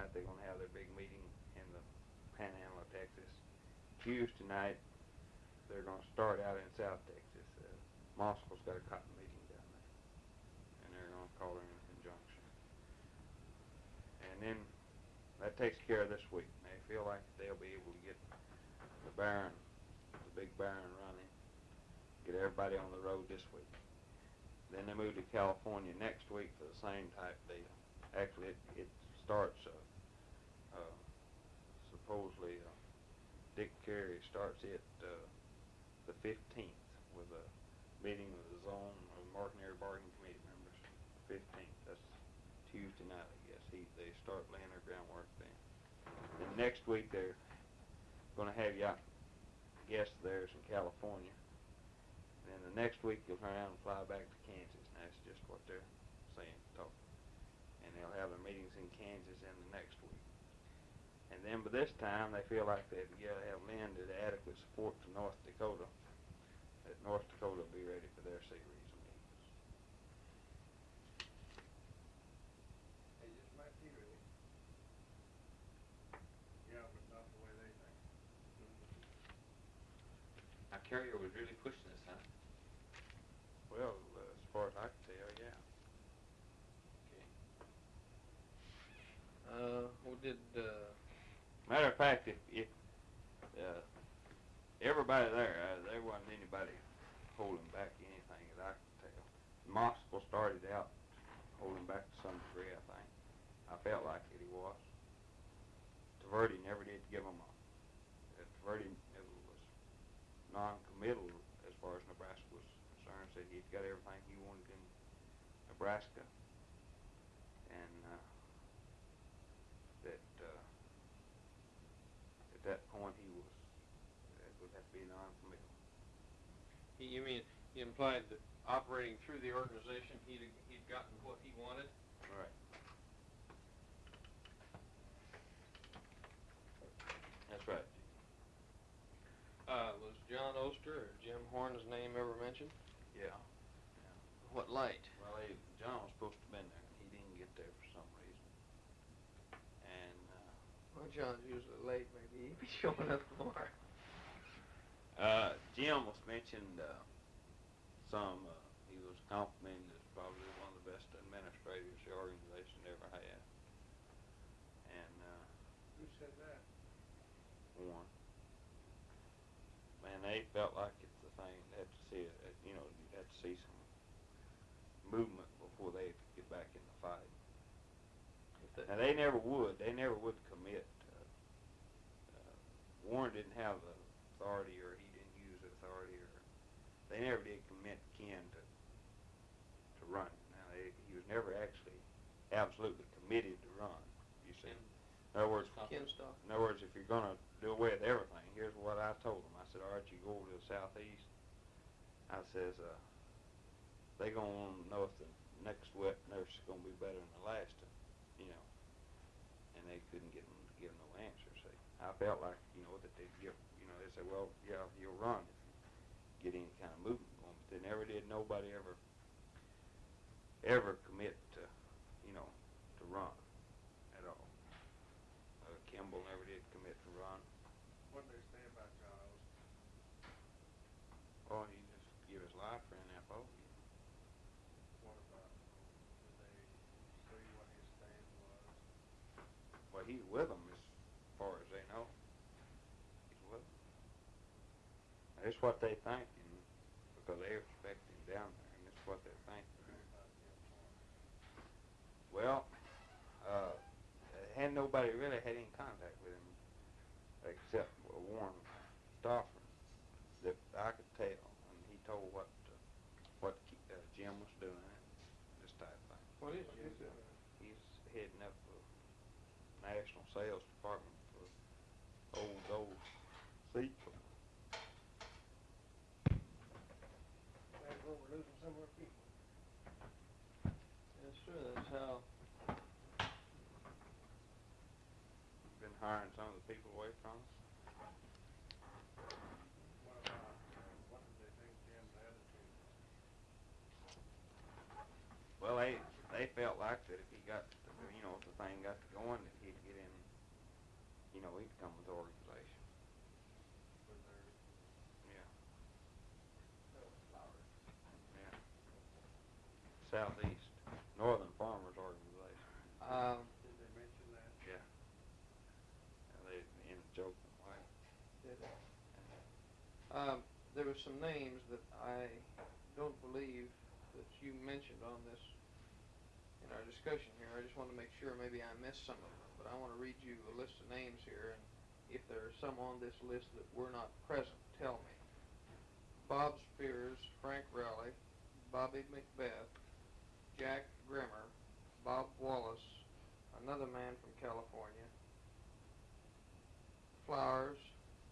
night they're gonna have their big meeting in the Panhandle of Texas. Tuesday night they're gonna start out in South Texas. Uh, Moscow's got a cotton meeting down there, and they're gonna call it in conjunction. And then that takes care of this week. They feel like they'll be able to get the Baron, the big Baron running, get everybody on the road this week. Then they move to California next week for the same type deal. Actually, it, it starts, uh, supposedly, uh, Dick Carrier starts it, uh, the fifteenth with a meeting with the zone of Martin Bargaining Committee members. Fifteenth, that's Tuesday night, I guess. He, they start laying their groundwork then. Then next week, they're gonna have you out, guests of theirs in California. Then the next week, you'll turn around and fly back to Kansas, and that's just what they're saying, talking. And they'll have their meetings in Kansas in the next. And then by this time, they feel like they've got to have landed adequate support to North Dakota, that North Dakota will be ready for their sea region meetings. They just might be ready. Yeah, but not the way they think. Now Carrier was really pushing this, huh? Well, uh, as far as I can tell, yeah. Okay. Uh, we did, uh, Matter of fact, if, if, uh, everybody there, uh, there wasn't anybody holding back anything that I could tell. Moscow started out holding back to some degree, I think. I felt like it, he was. Taverdi never did give him a, uh, Taverdi was non-committal as far as Nebraska was concerned, said he'd got everything he wanted in Nebraska. And, uh, that, uh, at that point, he was, it would have to be non-committal. You- you mean, he implied that operating through the organization, he'd, he'd gotten what he wanted? Right. That's right. Uh, was John Oster or Jim Horn's name ever mentioned? Yeah. What light? Well, he, John was supposed to have been there, and he didn't get there for some reason. And, uh, Well, John's usually late, maybe he'd be showing up tomorrow. Uh, Jim was mentioned, uh, some, uh, he was complimented as probably one of the best administrators the organization ever had. And, uh, Who said that? Warren. Man, they felt like it's the thing, they had to see it, it- you know, you had to see some movement before they could get back in the fight. Now, they never would, they never would commit. uh, uh, Warren didn't have the authority, or he didn't use the authority, or, they never did commit Ken to, to run. Now, they, he was never actually absolutely committed to run, you see. In other words, Ken Stock. in other words, if you're gonna do away with everything, here's what I told them. I said, all right, you go over to the southeast. I says, uh, they gonna wanna know if the next wet nurse is gonna be better than the last, one, you know. And they couldn't get them to give no answer, see. I felt like, you know, that they'd give, you know, they said, well, yeah, you'll run if you get any kind of movement going. But they never did, nobody ever, ever commit to, you know, to run at all. Uh, Kimball never did commit to run. What did they say about John Oster? Oh, he just give his life for NFO. What about, did they say what his stand was? Well, he's with them as far as they know. He's with them. That's what they think, and because they respect him down there, and that's what they think. About Jim Horn? Well, uh, hadn't nobody really had any contact with him except Warren Stauffer that I could tell, and he told what uh, what uh, Jim was doing, this type of thing. What is Jim? He's heading up the national sales department for old old seat. That's what we're losing some of our people. Yes, sir, that's how, Been hiring some of the people away from us. Well, they they felt like that if he got, you know, if the thing got to going, that he'd get in, you know, he'd come with the organization. Yeah, yeah. Southeast, Northern Farmers Organization. Um, Did they mention that? Yeah. And they, in a joking way. did it? Um, there were some names that I don't believe that you mentioned on this, in our discussion here. I just want to make sure, maybe I missed some of them, but I want to read you a list of names here, and if there are some on this list that were not present, tell me. Bob Spears, Frank Rowley, Bobby Macbeth, Jack Grimmer, Bob Wallace, another man from California, Flowers,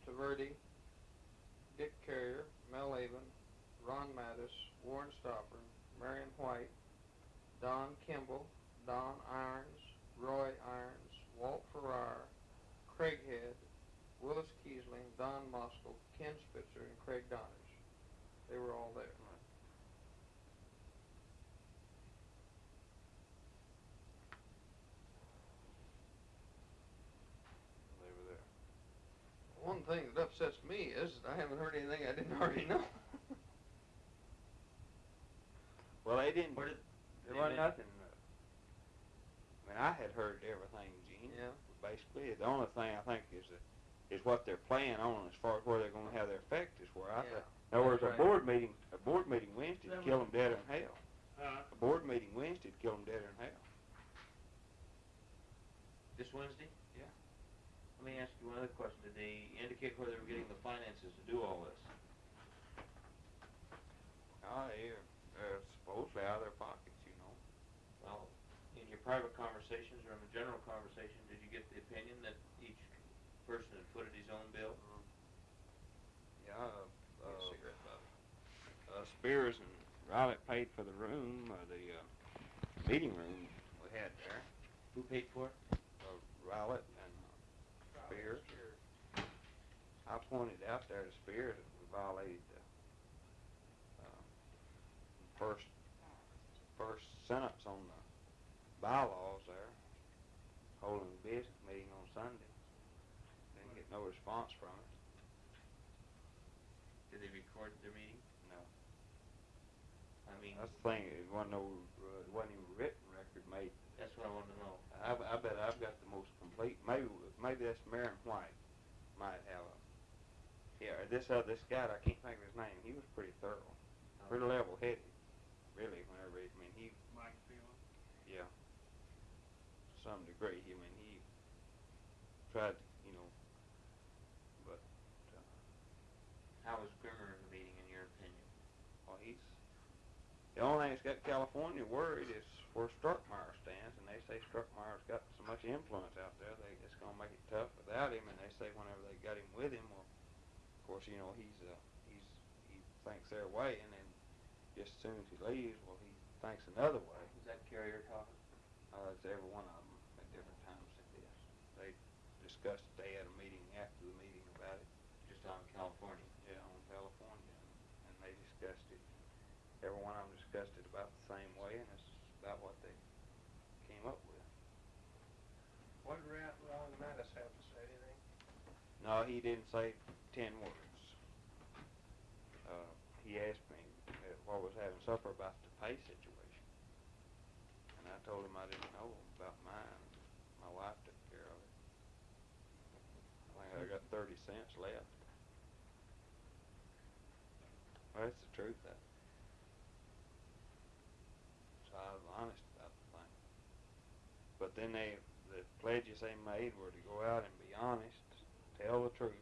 Taverdi, Dick Carrier, Mel Avon, Ron Mattis, Warren Stopper, Marion White, Don Kimball, Don Irons, Roy Irons, Walt Farrar, Craig Head, Willis Kiesling, Don Moskell, Ken Spitzer, and Craig Donners. They were all there. They were there. One thing that upsets me is that I haven't heard anything I didn't already know. Well, they didn't, Where did, there wasn't nothing, I mean, I had heard everything, Gene. yeah. Basically, the only thing I think is that, is what they're planning on as far as where they're gonna have their effect is where I Yeah. think. In other words, That's a board meeting, a board meeting Wednesday That would kill them dead in hell. Huh? A board meeting Wednesday would kill them dead in hell. This Wednesday? Yeah. Let me ask you one other question. Did they indicate where they were getting the finances to do all this? Oh, yeah, uh, supposedly out of their pockets, you know. Well, in your private conversations or in the general conversation, did you get the opinion that each person had footed his own bill? Yeah, uh, Get a uh, cigarette, Bobby. uh, Spears and Riley paid for the room, uh, the, uh, meeting room we had there. Who paid for it? Uh, Riley and uh, Spears. I pointed out there to Spears that we violated the, uh, first, first sentence on the bylaws there, holding a business meeting on Sunday. Didn't get no response from it, Did they record their meeting? No. I mean, That's the thing, it wasn't no, uh, it wasn't even written record made. that's what I wanted to know. I, I bet I've got the most complete, maybe, maybe that's Marion White might have a, yeah, or this, uh, this guy, I can't think of his name, he was pretty thorough, pretty level-headed, really, whenever, he- I mean, he, Mike Phelan. yeah, to some degree, I mean, he tried, to, you know, but, uh, How was Grimmer in the meeting, in your opinion? well, he's, the only thing that's got California worried is where Struckmeyer stands, and they say Struckmeyer's got so much influence out there, they, it's gonna make it tough without him, and they say whenever they got him with him, well, of course, you know, he's, uh, he's, he thinks their way, and then just as soon as he leaves, well, he thinks another way. Was that Carrier talking? Uh, it's every one of them at different times like this. They discussed, it. they had a meeting after the meeting about it, Just on California? yeah, on California, and, and they discussed it. Every one of them discussed it about the same way, and it's about what they came up with. What did Ra- Ron Mattis have to say, anything? No, he didn't say ten words. Uh, he asked me uh, what was having supper about the pay situation, and I told him I didn't know about mine. My wife took care of it. I think I got thirty cents left. Well, that's the truth. That. So I was honest about the thing. But then they, the pledges they made were to go out and be honest, tell the truth,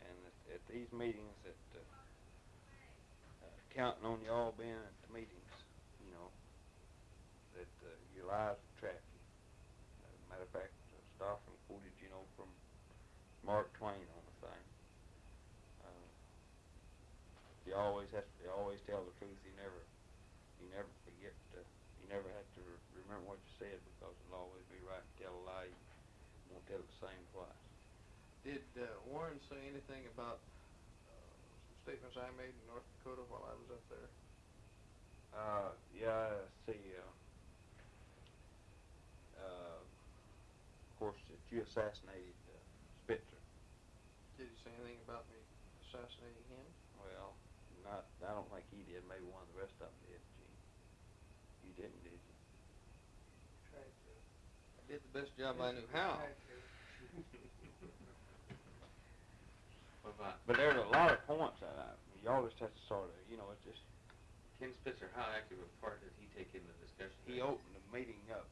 and at, at these meetings that uh, uh, counting on y'all being at the meetings, you know, that uh, your lives will track you. Uh, matter of fact, uh, Stoffman quoted, you know, from Mark Twain on the thing. Uh, you always have to, you always tell the truth. You never, you never forget. To, you never re- remember what you said because it'll always be right to tell a lie. You won't tell the same twice. Did uh, Warren say anything about uh, some statements I made in North Dakota while I was up there? Uh, yeah, I see, uh, uh, of course, that you assassinated uh, Spitzer. Did he say anything about me assassinating him? Well, not, I don't think he did, maybe one of the rest of them did, Gene. You didn't, did you? Tried to. I did the best job I knew how. Tried to. What about But there's a lot of points that I, you always have to sort of, you know, it's just, Ken Spitzer? How active a part did he take in the discussion? he opened the meeting up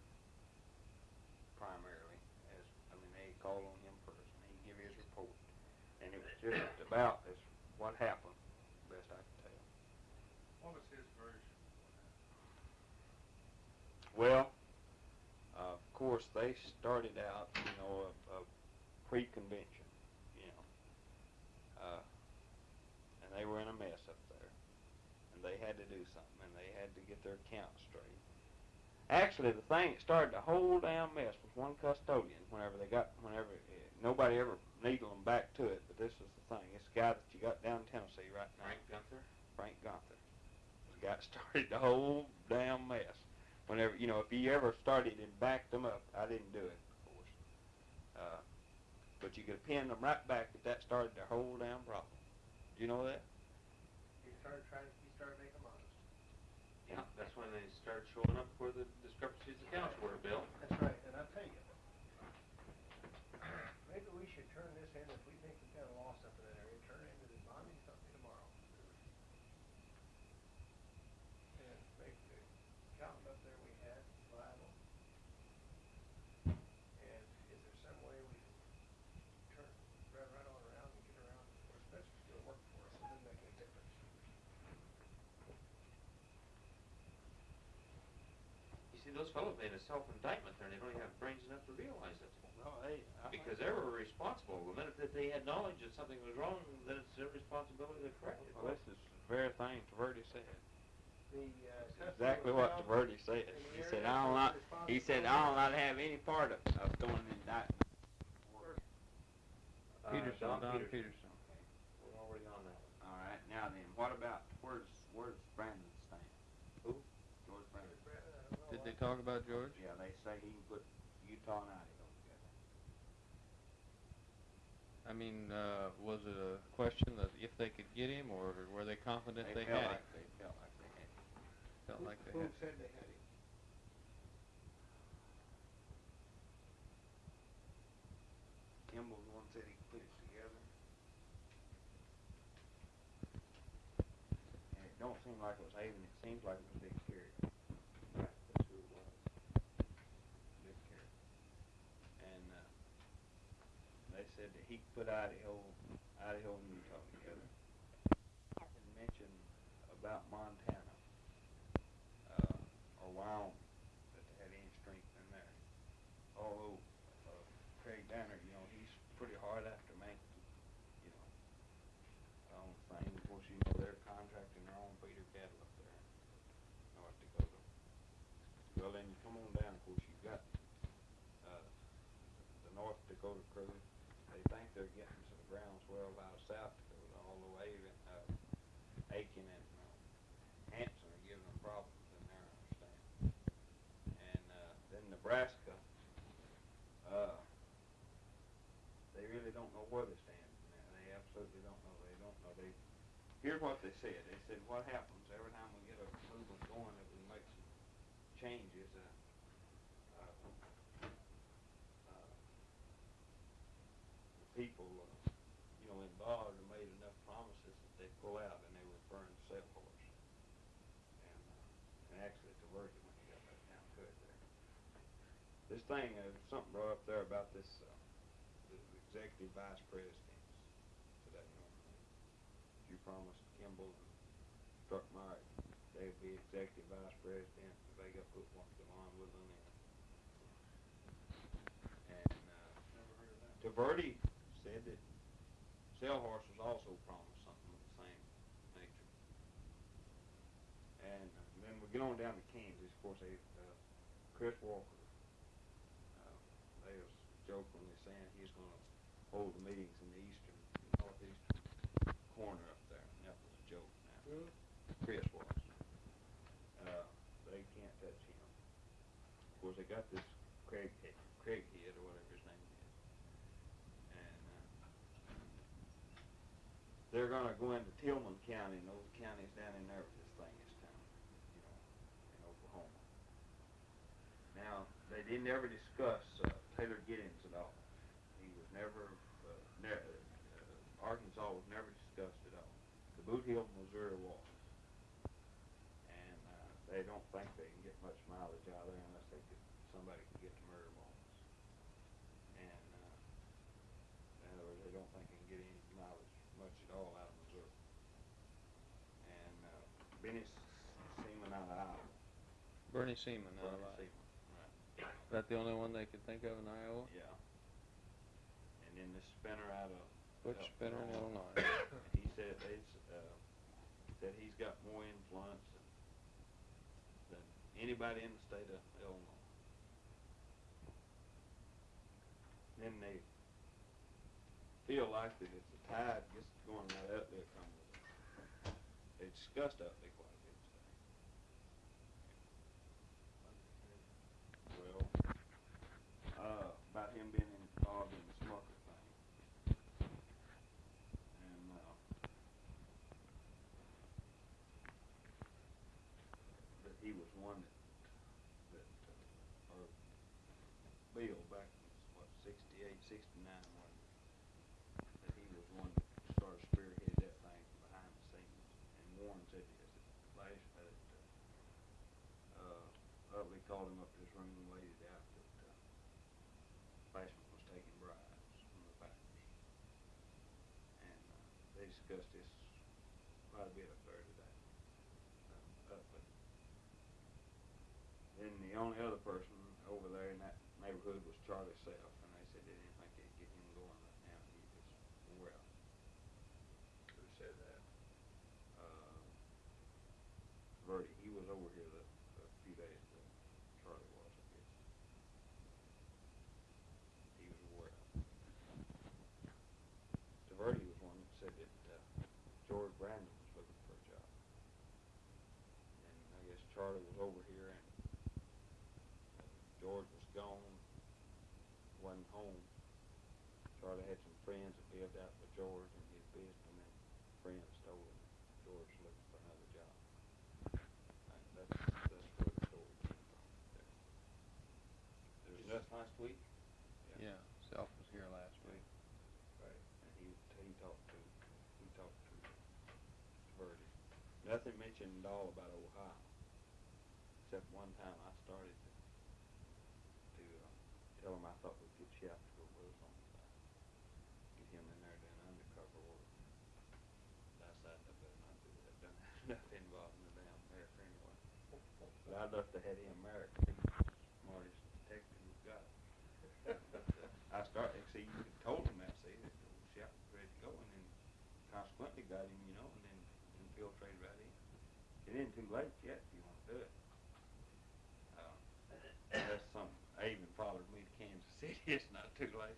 primarily as, I mean, they called on him first and he give his report. And it was just about as what happened, best I can tell. What was his version? Well, uh, of course, they started out, you know, a, a pre-convention, you know, uh, and they were in a mess up there, and they had to do something, and they had to get their accounts straight. Actually, the thing that started the whole damn mess was one custodian. Whenever they got, whenever uh, nobody ever needled them back to it, but this is the thing. This guy that you got down in Tennessee right now, Frank Gunther? Frank Gunther. The guy started the whole damn mess. Whenever you know, if he ever started and backed them up, I didn't do it, of course. Uh, but you could pin them right back if that started their whole damn problem. Do you know that? He started trying, he started making them honest. Yeah, that's when they started showing up where the discrepancies in accounts were, Bill. That's right, and I'll tell you, maybe we should turn this in, if we think we've got a loss up in that area, turn it into the bonding company tomorrow. And make the accountant up there we had liable. And is there some way we can turn, drive right on around and get around, or Spencer's still working for us, it doesn't make any difference. You see, those fellows made a self-indictment there, and they don't even have brains enough to realize it. No, they. Because they were responsible. The minute that they had knowledge that something was wrong, then it's their responsibility to correct it. Well, this is the very thing Taverdi said. The, uh. Exactly what found Taverdi said. He said, I don't not, he said, I don't responsibility. not have any part of, of throwing an indictment. Uh, Peterson, Don Don Peterson. Peterson. We're already on that one. All right, now then, what about, where's, where's Brandon stand? Who? George Brandon. Brandon, I don't know Did why. they talk about George? Yeah, they say he can put Utah and Idaho together. I mean, uh, was it a question that if they could get him, or were they confident they, felt had like him? They felt like they had him. Felt like they Who had. said they had him? Kimball was one said he could put it together. And it don't seem like it was Haven, it seems like it was Dick Carrier. Right, that's who it was. Dick Carrier. And, uh, they said that he could put Idaho, Idaho and Utah together. And mentioned about Montana, uh, or Wyoming, that they had any strength in there. Although, uh, Craig Danner, you know, he's pretty hard after Mankey, you know. Um, thing, of course, you know, they're contracting their own feeder cattle up there, North Dakota. Well, then you come on down, of course, you've got, uh, the North Dakota crew, think they're getting some groundswell out of South Dakota, although Avon, uh, Aiken and, uh, Hanson are giving them problems in there, I understand. And, uh, then Nebraska, uh, they really don't know where they stand. They absolutely don't know. They don't know. They here's what they said. They said what happens every time we get a movement going that we make some changes. Uh, uh, uh, the people, uh, you know, involved have made enough promises that they pull out, and they were referring to Salesforce. And, uh, and actually, it's a word when you got that down to it there. This thing, uh, something brought up there about this, uh, executive vice presidents to that number. You promised Kimball and Struckmeyer they'd be executive vice president, they got put one to on with them. And, uh. Taverdi said that Selhorse was also promised something of the same nature. And uh, then we get on down to Kansas, of course, they, uh, Chris Walker, joke when they're saying he's going to hold the meetings in the eastern, northeastern corner up there. And that was a joke now. Really? Chris was. Uh, they can't touch him. Of course, they got this Craig, Craig kid or whatever his name is. And uh, they're going to go into Tillman County and those counties down in there with this thing is. time, you know, in Oklahoma. Now, they didn't ever discuss uh, Taylor Giddings at all. He was never, uh, ne- uh, Arkansas was never discussed at all. The Boot Hill, Missouri was. And uh, they don't think they can get much mileage out of there unless they could, somebody can get to murder balls. And uh, in other words, they don't think they can get any mileage much at all out of Missouri. And uh, Benny Seaman out of Iowa. Bernie Seaman out of Iowa. Seaman, right. Is that the only one they could think of in Iowa? Yeah. And then the spinner out of. Butch out Spinner in Illinois. And he said they, uh, said he's got more influence than, than anybody in the state of Illinois. Then they feel like that if the tide gets going right up there, come. They discussed up there quite a bit today. Well, uh, about him being involved in the smucker thing. And, uh, that he was one that, that, uh, or Bill back in, what, sixty-eight, sixty-nine, when, that he was one that started spearheaded that thing from behind the scenes. And Warren said this, that last, that, uh, uh, Utley called him up to his room and laid it out that, uh, Flashman was taking bribes from the backers. And, uh, discussed this quite a bit up there today. Uh, Utley. Then the only other person over there in that neighborhood was Charlie Self, and they said they didn't think they'd get him going right now. He was wore out. Who said that? Uh, Verdi, he was over here the, a few days ago. Charlie was, I guess. He was wore out. Verdi was one that said that uh, George Brandon was looking for a job. And I guess Charlie was over here and uh, George was gone, wasn't home. Charlie had some friends that lived out with George and his business, and then friends told him George was looking for another job. And that's, that's where the story came from there. There's Just last week? Yeah, Self was here last week. right, and he, he talked to, he talked to Verdi. Nothing mentioned at all about Ohio, except one time I started to, to, uh, tell him I thought we could shop to go with us on the side. Get him in there doing undercover work. But I said, I better not do that, done have enough involved in the damn America anyway. But I'd love to have him married, smartest detective we've got. I started, see, you told him that, see, that the shop was ready to go, and then consequently got him, you know, and then infiltrated right in. It isn't too late yet if you want to do it. Uh, That's something, I even followed me to Kansas City, it's not too late.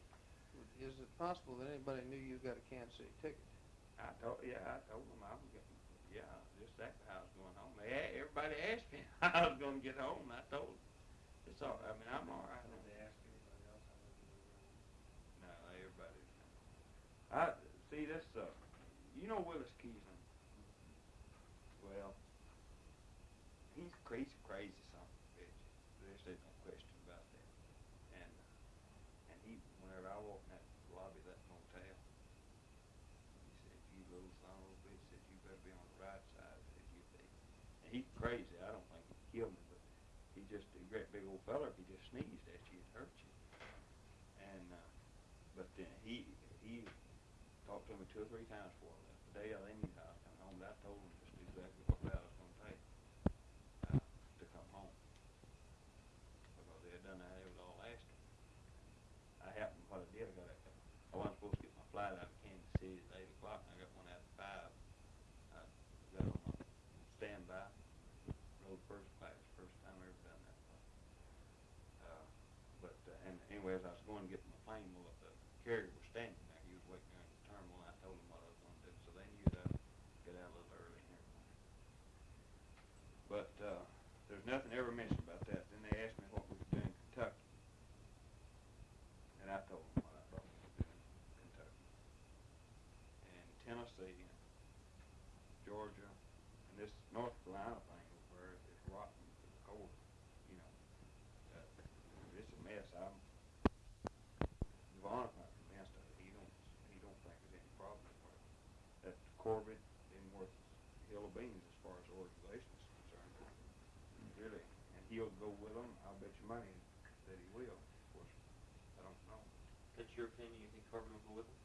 Is it possible that anybody knew you got a Kansas City ticket? I told, yeah, I told them I was getting, yeah, just exactly how I was going home. They, a- everybody asked me I was gonna get home, I told them, it's all, I mean, I'm all right. Did they ask anybody else No, everybody. I see this. Uh, you know Willis Keysman. Well, he's crazy, crazy son of a bitch. There's there's no question about that. And uh, and he, whenever I walk in that lobby of that motel, he said, "You little son of a bitch," said, "You better be on the right side." Said you be. And he's crazy. I don't think he'd kill me, but he's just a great big old feller. If he just sneezed at you, it'd hurt you. And uh, but then he he talked to me two or three times before I left. The day I knew I was coming home, but I told him just exactly what route I was going to take uh, to come home because they had done that. It was all last year. I happened what I did. I got a, I wasn't supposed to get my flight out of Kansas City at eight o'clock, and I got one out at five. I got on my standby, rode first class, first time I ever done that. Uh, but uh, and anyways, I was going to get my plane. Well, the carrier was standing there. He was waiting there in the terminal. And I told him what I was going to do, so they knew that I'd get out a little early and everything. But uh, there's nothing ever mentioned about that. Then they asked me what we could do in Kentucky, and I told them what I thought we could do in Kentucky and Tennessee. um, Devon's not convinced of it. He don't, he don't think there's any problem with it. That Corbett isn't worth a hill of beans as far as the organization is concerned. Really, and he'll go with them. I'll bet you money that he will. Of course, I don't know. That's your opinion, you think Corbin will go with him?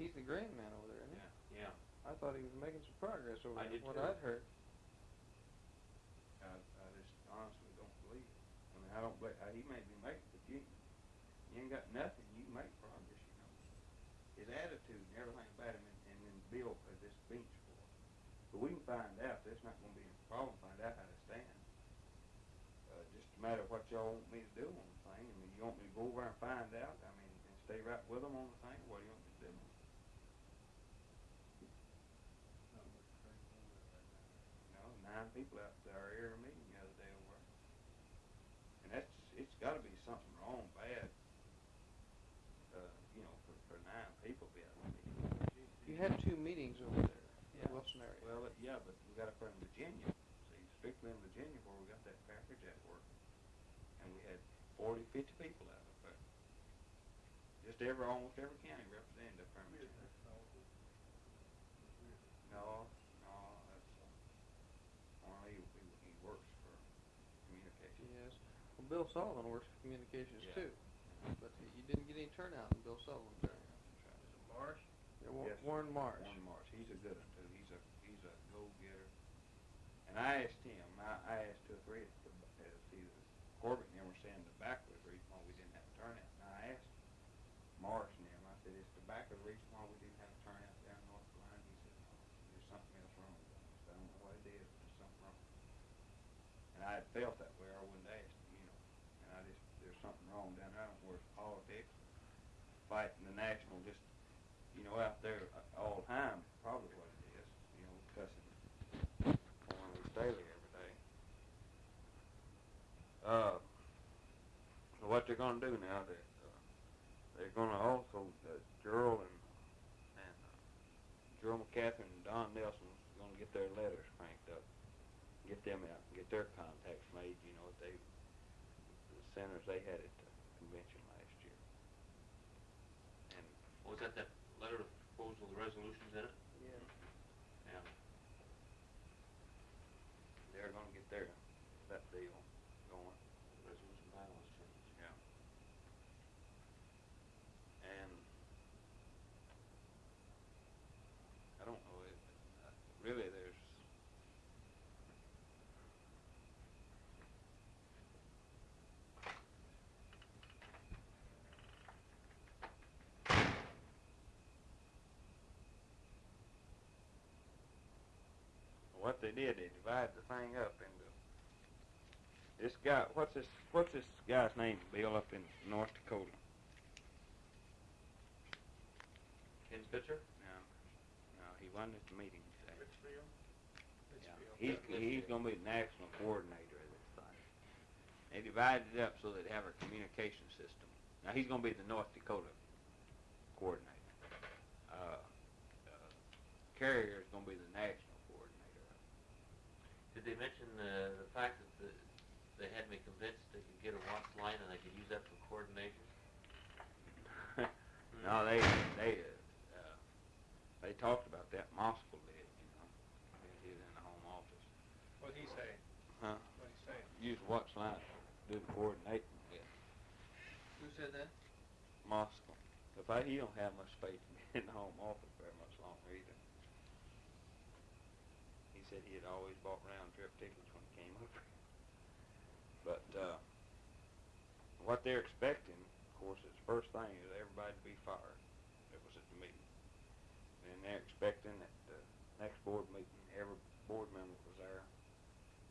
He's the grand man over there, isn't he? Yeah. I thought he was making some progress over I there, did what too. I'd heard. I, I just honestly don't believe it. I mean, I don't believe, uh, he may be making, but you, you ain't got nothing, you make progress, you know. His attitude and everything about him and, and then Bill at this bench for him. But we can find out, there's not gonna be a problem, find out how to stand. Matter what y'all want me to do on the thing, I mean, you want me to go over and find out, I mean, and stay right with them on the thing, what do you want me to do? You know, nine people out there are here meeting the other day over. And that's, it's gotta be something wrong, bad, uh, you know, for, for nine people to be out there. You had two meetings over there Yeah. Wilson area. Well, yeah, but we got there in Virginia, see, strictly in Virginia where we got that package 40, 50 people out up there. Just every, almost every county represented up there. No, no, that's only he, he works for communications. Yes. Well, Bill Sullivan works for communications yeah. too, but you didn't get any turnout in Bill Sullivan's area. Right. Is it Marsh? Yeah, War yes. Warren Marsh. Warren Marsh. He's a good one too. He's a he's a go getter. And I asked him. I, I asked two or three of them. Corbett and them were saying tobacco was the reason why we didn't have a turnout. And I asked Marsh and them, I said, is tobacco the reason why we didn't have a turnout down North Carolina? He said, no, there's something else wrong with it. I said, I don't know what it is, but there's something wrong. And I had felt that way, or I wouldn't asked him, you know, and I just, there's something wrong down there, I don't know where it's politics, fighting the national, just, you know, out there all the time, probably what it is, you know, cussing on we daily every day. Uh, so what they're gonna do now, that, uh, they're gonna also, uh, Gerald and, and, uh, Gerald McCaffrey and Don Nelson's gonna get their letters cranked up, get them out, get their contacts made, you know, they, the centers they had at the convention last year. And Was that that letter of proposal, the resolutions in it? Yeah. Yeah. they're gonna get their, that deal going. Resolution bylaws change. Yeah. And I don't know, it, uh, really there's, what they did, they divided the thing up into this guy, what's this, what's this guy's name, Bill, up in North Dakota? Ken Spitzer? No, no, he wasn't at the meeting today. Richfield? Yeah. He's, he's gonna be the national coordinator of this thing. They divided it up so they'd have a communication system. Now, he's gonna be the North Dakota coordinator. Uh, uh, Carrier's gonna be the national coordinator. Did they mention uh, the fact that the, they had me convinced they could get a watch line and they could use that for coordination? No, they, they, uh, uh, they talked about that, Moskal did, you know, he was in the home office. What'd he say? Huh? What'd he say? Use Watts line to do the coordinating with Who said that? Moskal. If I, he don't have much faith in the home office very much longer either. He said he had always bought round trip tickets when he came over. But, uh, what they're expecting, of course, is first thing is everybody to be fired that was at the meeting. And they're expecting at the next board meeting, every board member that was there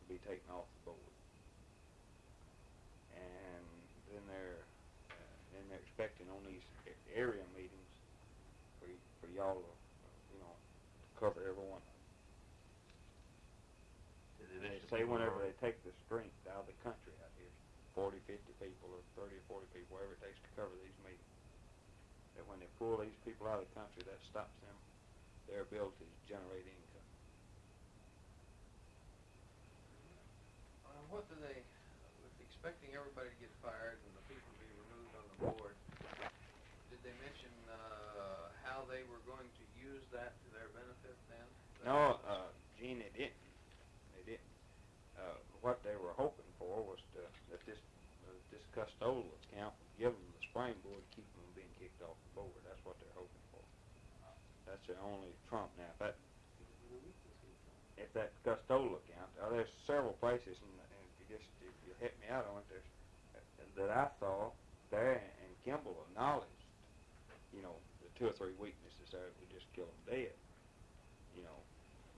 to be taken off the board. And then they're, uh, then they're expecting on these area meetings for, for y'all to, you know, cover everyone. Did And they they mention say whenever they take the strength out of the country out here, forty, fifty people, or thirty or forty people, whatever it takes to cover these meetings, that when they pull these people out of the country, that stops them, their ability to generate income. Uh, what do they expect expecting everybody to get fired and the people to be removed on the board. Did they mention, uh, how they were going to use that to their benefit then? No, uh, Gene, they didn't. What they were hoping for was to, that this, uh, this custodial account would give them the springboard to keep them being kicked off the board. That's what they're hoping for. That's their only trump now. If that, if that custodial account, uh, there's several places, and, and if you just, if you help me out on it, there's, that I saw there, and Kimball acknowledged, you know, the two or three weaknesses there that would just kill them dead, you know,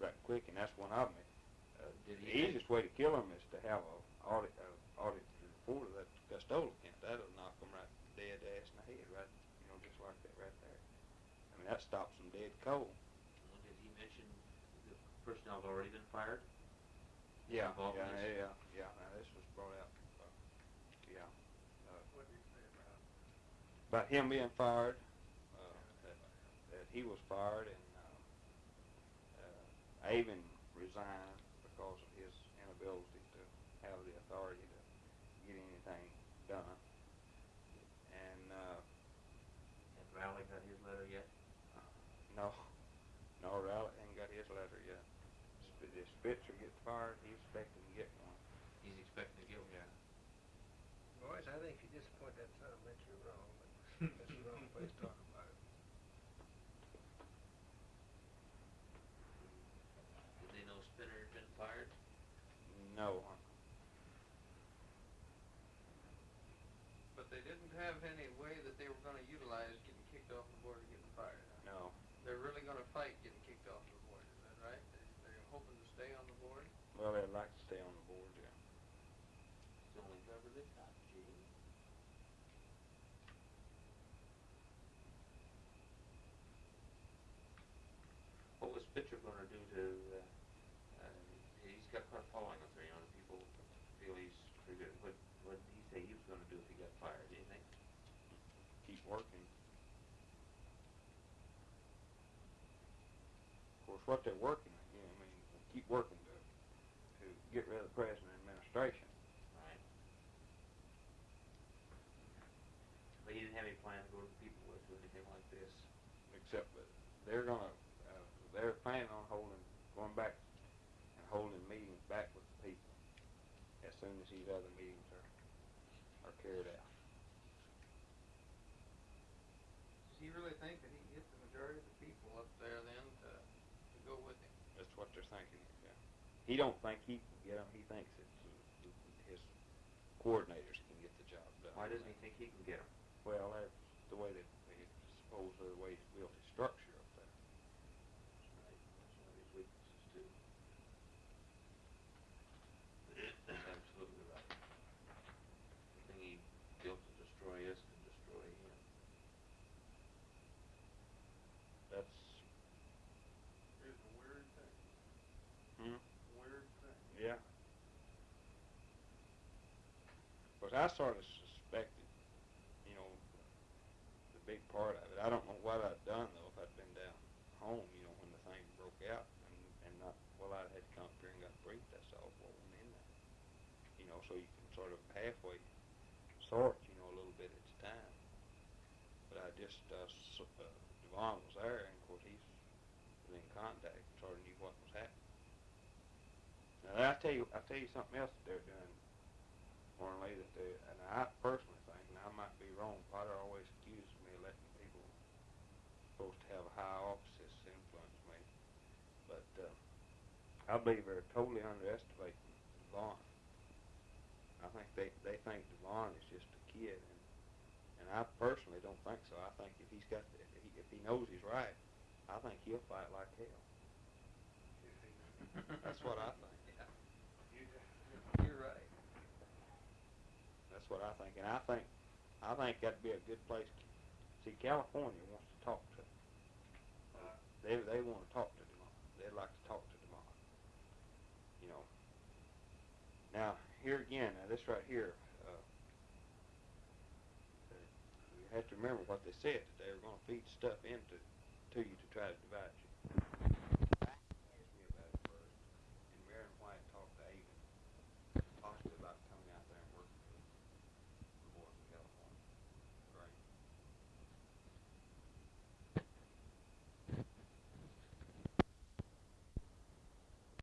right quick, and that's one of them. Did the he think- easiest way to kill them is to have a audit, uh, audit report of that custodial account. That'll knock them right dead ass in the head, right, you know, just like that right there. I mean, that stops them dead cold. Well, Did he mention the personnel's already been fired? Yeah, Involved in yeah, yeah, yeah. Now this was brought out. Uh, yeah, What did you say about? about him being fired. Uh, that, that he was fired, and uh, uh, Avon resigned because of his inability to have the authority to get anything done. And uh, Has Riley got his letter yet? no, no, Rowley ain't got his letter yet. Sp- If Spitzer gets fired, he's expecting to get one. He's expecting to get one. Yeah. Boys, I think you disappoint that son of a bitch, you're wrong, but that's the wrong place to talk about it. Did they know Spinner had been fired? No, But they didn't have any way that they were gonna utilize getting kicked off the board or getting fired. huh? no. They're really gonna fight getting kicked off the board, is that right? They, they're hoping to stay on the board? Well, they'd like to stay on the board, yeah. It's the only cover they got, gee. What was Spitzer gonna do to, uh, uh, he's got quite a following up there, you know, the people feel he's pretty good. What, what did he say he was gonna do if he got fired, do you think? keep working. Of course, what they're working, you know, I mean, keep working to, to get rid of the present administration. Right. But he didn't have any plan to go to the people with or anything like this. Except that they're gonna, uh, they're planning on holding, going back and holding meetings back with the people as soon as these other meetings are, are carried out. Does he really think that he can get the majority of the people up there then to, to go with him? That's what they're thinking, yeah. He don't think he can get them, he thinks uh, his coordinators can get the job done. Why doesn't he think he can get them? Well, that's the way that, it's supposedly the way he's built his structure up there. Right, that's one of his weaknesses too. That's absolutely right. The thing he built to destroy us can destroy him. That's, It's a weird thing, hmm, weird thing. yeah. Cause I sort of suspected, you know, the big part of it. I don't know what I'd done though if I'd been down home, you know, when the thing broke out and, and not, well, I'd had to come up here and got briefed, that's all what went in there. You know, so you can sort of halfway sort, you know, a little bit at a time. But I just, uh, s- uh, Devon was there and of course he's was in contact, sort of knew what was happening. Now, I tell you, I tell you something else that they're doing, Lee, that they, and I personally think, and I might be wrong, Potter always accuses me of letting people supposed to have high office influence me, but, uh, I believe they're totally underestimating Devon. I think they, they think Devon is just a kid, and, and I personally don't think so. I think if he's got, the, if he, if he knows he's right, I think he'll fight like hell. That's what I think. You're right. That's what I think, and I think, I think that'd be a good place. See, California wants to talk to. Them. They they want to talk to Demond. They'd like to talk to Demond. You know. Now here again, now this right here, uh, you have to remember what they said that they were going to feed stuff into to you to try to develop